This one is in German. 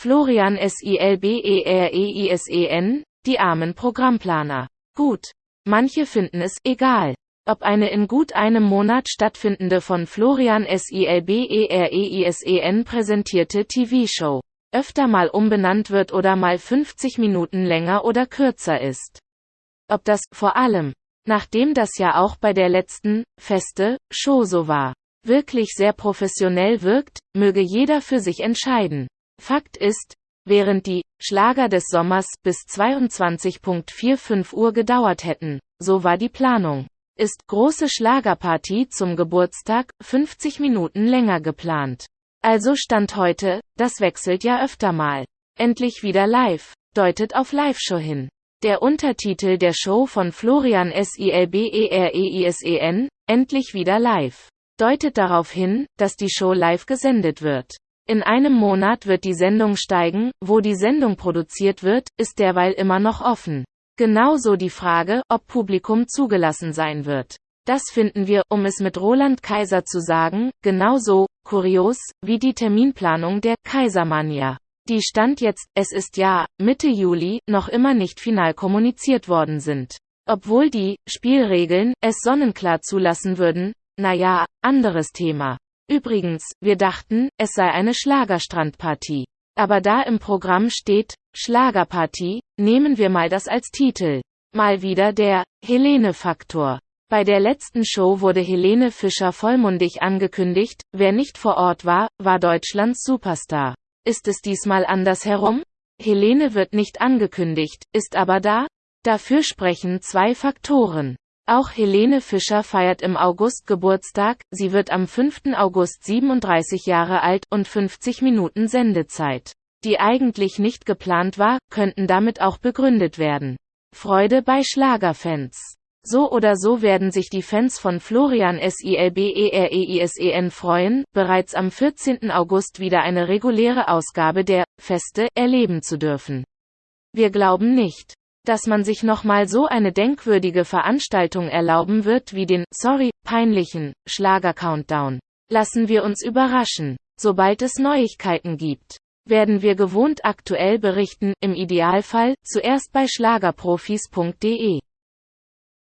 Florian Silberereisen, die armen Programmplaner. Gut. Manche finden es egal, ob eine in gut einem Monat stattfindende von Florian Silberereisen präsentierte TV-Show öfter mal umbenannt wird oder mal 50 Minuten länger oder kürzer ist. Ob das, vor allem, nachdem das ja auch bei der letzten, feste, Show so war, wirklich sehr professionell wirkt, möge jeder für sich entscheiden. Fakt ist, während die Schlager des Sommers bis 22.45 Uhr gedauert hätten, so war die Planung, ist große Schlagerparty zum Geburtstag 50 Minuten länger geplant. Also Stand heute, das wechselt ja öfter mal. Endlich wieder live, deutet auf Live-Show hin. Der Untertitel der Show von Florian Silberereisen, Endlich wieder live, deutet darauf hin, dass die Show live gesendet wird. In einem Monat wird die Sendung steigen, wo die Sendung produziert wird, ist derweil immer noch offen. Genauso die Frage, ob Publikum zugelassen sein wird. Das finden wir, um es mit Roland Kaiser zu sagen, genauso kurios wie die Terminplanung der Kaisermania. Die Stand jetzt, es ist ja Mitte Juli, noch immer nicht final kommuniziert worden sind. Obwohl die Spielregeln es sonnenklar zulassen würden, naja, anderes Thema. Übrigens, wir dachten, es sei eine Schlagerstrandpartie. Aber da im Programm steht, Schlagerpartie, nehmen wir mal das als Titel. Mal wieder der Helene-Faktor. Bei der letzten Show wurde Helene Fischer vollmundig angekündigt, wer nicht vor Ort war, war Deutschlands Superstar. Ist es diesmal andersherum? Helene wird nicht angekündigt, ist aber da? Dafür sprechen zwei Faktoren. Auch Helene Fischer feiert im August Geburtstag, sie wird am 5. August 37 Jahre alt und 50 Minuten Sendezeit, die eigentlich nicht geplant war, könnten damit auch begründet werden. Freude bei Schlagerfans. So oder so werden sich die Fans von Florian Silberereisen freuen, bereits am 14. August wieder eine reguläre Ausgabe der Feste erleben zu dürfen. Wir glauben nicht, dass man sich nochmal so eine denkwürdige Veranstaltung erlauben wird wie den, sorry, peinlichen, Schlager-Countdown. Lassen wir uns überraschen. Sobald es Neuigkeiten gibt, werden wir gewohnt aktuell berichten, im Idealfall, zuerst bei schlagerprofis.de.